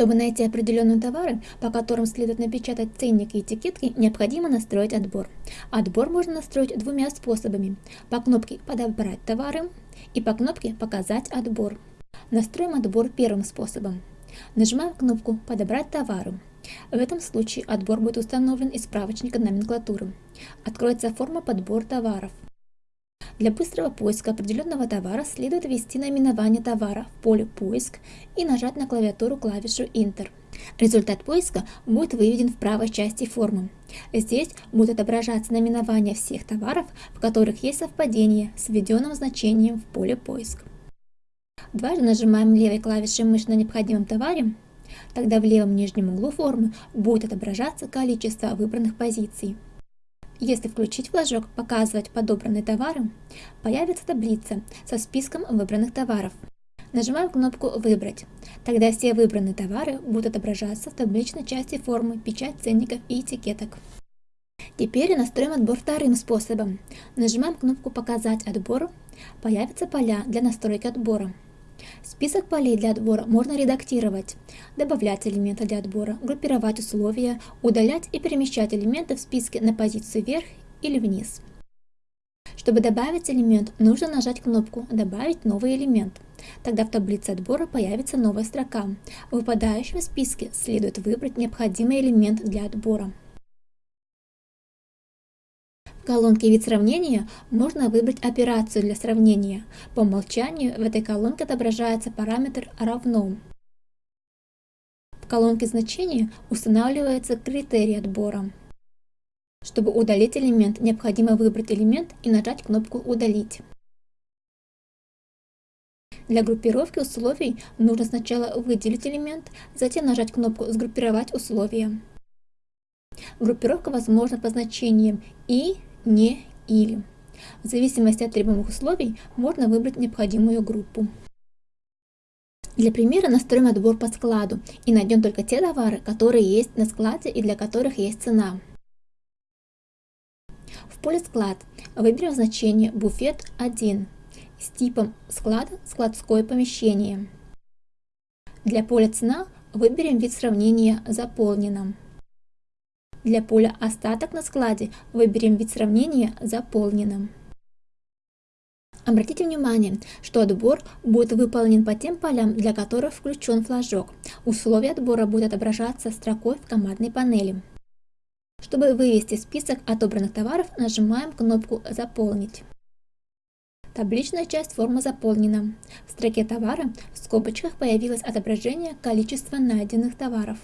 Чтобы найти определенные товары, по которым следует напечатать ценник и этикетки, необходимо настроить отбор. Отбор можно настроить двумя способами. По кнопке «Подобрать товары» и по кнопке «Показать отбор». Настроим отбор первым способом. Нажимаем кнопку «Подобрать товары». В этом случае отбор будет установлен из справочника номенклатуры. Откроется форма «Подбор товаров». Для быстрого поиска определенного товара следует ввести наименование товара в поле «Поиск» и нажать на клавиатуру клавишу Enter. Результат поиска будет выведен в правой части формы. Здесь будет отображаться наименование всех товаров, в которых есть совпадение с введенным значением в поле «Поиск». Дважды нажимаем левой клавишей мыши на необходимом товаре, тогда в левом нижнем углу формы будет отображаться количество выбранных позиций. Если включить флажок «Показывать подобранные товары», появится таблица со списком выбранных товаров. Нажимаем кнопку «Выбрать». Тогда все выбранные товары будут отображаться в табличной части формы «Печать ценников и этикеток». Теперь настроим отбор вторым способом. Нажимаем кнопку «Показать отбор», появятся поля для настройки отбора. Список полей для отбора можно редактировать, добавлять элементы для отбора, группировать условия, удалять и перемещать элементы в списке на позицию вверх или вниз. Чтобы добавить элемент, нужно нажать кнопку «Добавить новый элемент». Тогда в таблице отбора появится новая строка. В выпадающем списке следует выбрать необходимый элемент для отбора колонке «Вид сравнения» можно выбрать операцию для сравнения. По умолчанию в этой колонке отображается параметр «равно». В колонке значения устанавливается критерий отбора. Чтобы удалить элемент, необходимо выбрать элемент и нажать кнопку «Удалить». Для группировки условий нужно сначала выделить элемент, затем нажать кнопку «Сгруппировать условия». Группировка возможна по значениям «и», не или. В зависимости от требуемых условий можно выбрать необходимую группу. Для примера настроим отбор по складу и найдем только те товары, которые есть на складе и для которых есть цена. В поле «Склад» выберем значение «Буфет 1» с типом склада «Складское помещение». Для поля «Цена» выберем вид сравнения «Заполнено». Для поля «Остаток на складе» выберем вид сравнения «Заполнено». Обратите внимание, что отбор будет выполнен по тем полям, для которых включен флажок. Условия отбора будут отображаться строкой в командной панели. Чтобы вывести список отобранных товаров, нажимаем кнопку «Заполнить». Табличная часть формы заполнена. В строке товара в скобочках появилось отображение количества найденных товаров.